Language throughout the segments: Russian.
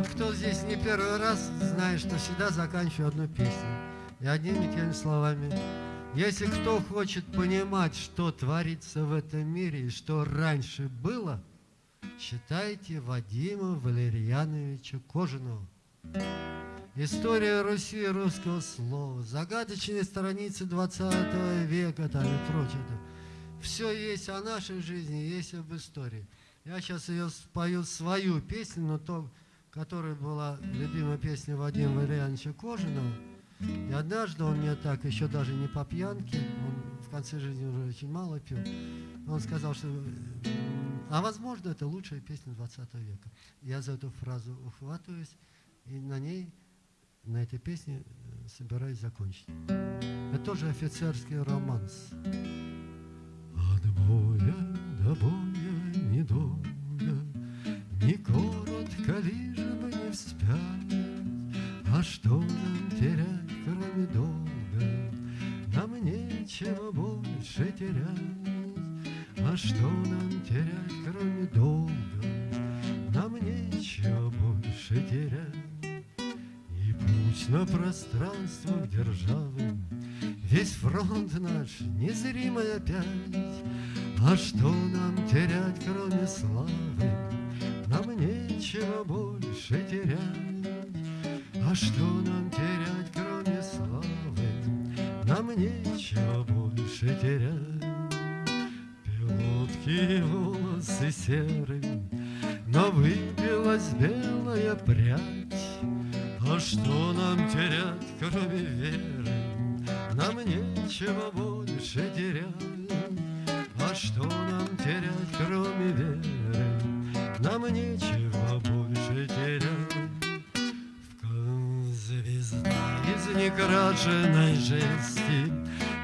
Вот кто здесь не первый раз, знает, что всегда заканчиваю одну песню. И одними теми словами. Если кто хочет понимать, что творится в этом мире и что раньше было, читайте Вадима Валерьяновича Кожаного. История Руси русского слова, загадочные страницы 20 века там и прочее. Все есть о нашей жизни, есть об истории. Я сейчас ее спою свою песню, но то, которая была любимая песня Вадима Валерьяновича Кожаного. И однажды он мне так, еще даже не по пьянке, он в конце жизни уже очень мало пил, он сказал, что, а возможно, это лучшая песня 20 века. Я за эту фразу ухватываюсь, и на ней, на этой песне э, собираюсь закончить. Это тоже офицерский романс. Коротко, лишь бы не вспять, А что нам терять, кроме долга? Нам нечего больше терять, А что нам терять, кроме долга? Нам нечего больше терять. И путь на пространствах державы Весь фронт наш незримый опять, А что нам терять, кроме славы? Нам нечего больше терять. А что нам терять, кроме славы? Нам нечего больше терять. Пилотки волосы серые, Но выбилась белая прядь. А что нам терять, кроме веры? Нам нечего больше терять. А что некрашенной жести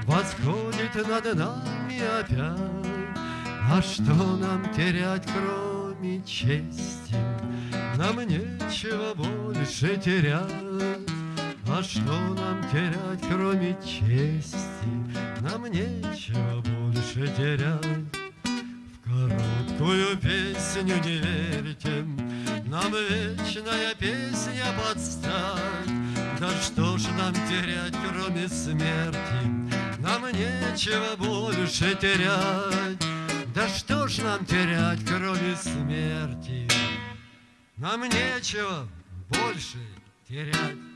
Восходит над нами опять. А что нам терять, кроме чести? Нам нечего больше терять. А что нам терять, кроме чести? Нам нечего больше терять. В короткую песню не верьте, Нам вечная песня подстать. Да что ж нам терять, кроме смерти? Нам нечего больше терять. Да что ж нам терять, кроме смерти? Нам нечего больше терять.